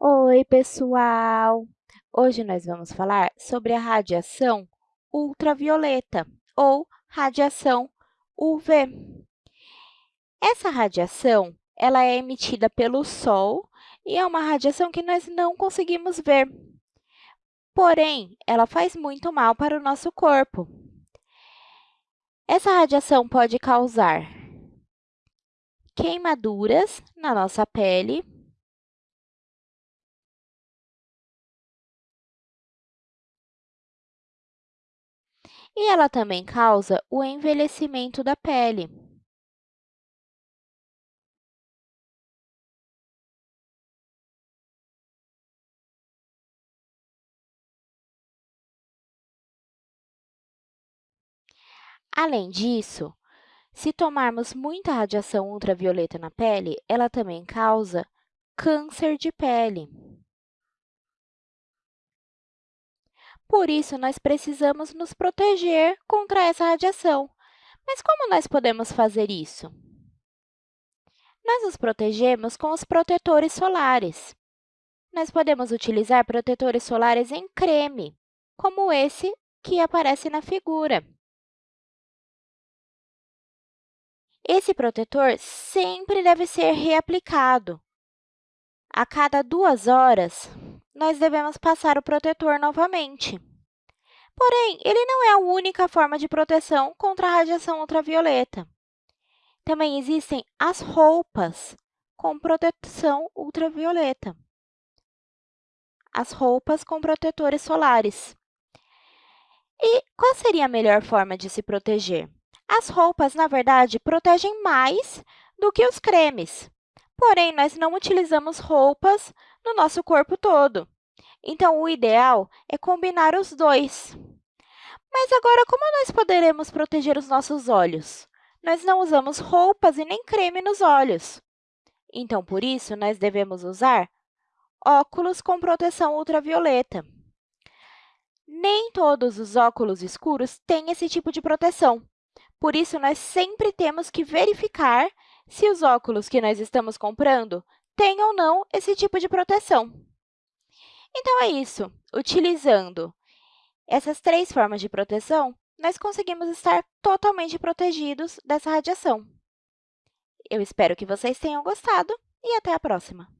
Oi, pessoal! Hoje nós vamos falar sobre a radiação ultravioleta ou radiação UV. Essa radiação ela é emitida pelo Sol e é uma radiação que nós não conseguimos ver. Porém, ela faz muito mal para o nosso corpo. Essa radiação pode causar queimaduras na nossa pele, e ela também causa o envelhecimento da pele. Além disso, se tomarmos muita radiação ultravioleta na pele, ela também causa câncer de pele. Por isso, nós precisamos nos proteger contra essa radiação. Mas como nós podemos fazer isso? Nós nos protegemos com os protetores solares. Nós podemos utilizar protetores solares em creme, como esse que aparece na figura. Esse protetor sempre deve ser reaplicado. A cada duas horas, nós devemos passar o protetor novamente. Porém, ele não é a única forma de proteção contra a radiação ultravioleta. Também existem as roupas com proteção ultravioleta. As roupas com protetores solares. E qual seria a melhor forma de se proteger? As roupas, na verdade, protegem mais do que os cremes. Porém, nós não utilizamos roupas no nosso corpo todo. Então, o ideal é combinar os dois. Mas agora, como nós poderemos proteger os nossos olhos? Nós não usamos roupas e nem creme nos olhos. Então, por isso, nós devemos usar óculos com proteção ultravioleta. Nem todos os óculos escuros têm esse tipo de proteção. Por isso, nós sempre temos que verificar se os óculos que nós estamos comprando têm ou não esse tipo de proteção. Então, é isso. Utilizando essas três formas de proteção, nós conseguimos estar totalmente protegidos dessa radiação. Eu espero que vocês tenham gostado e até a próxima!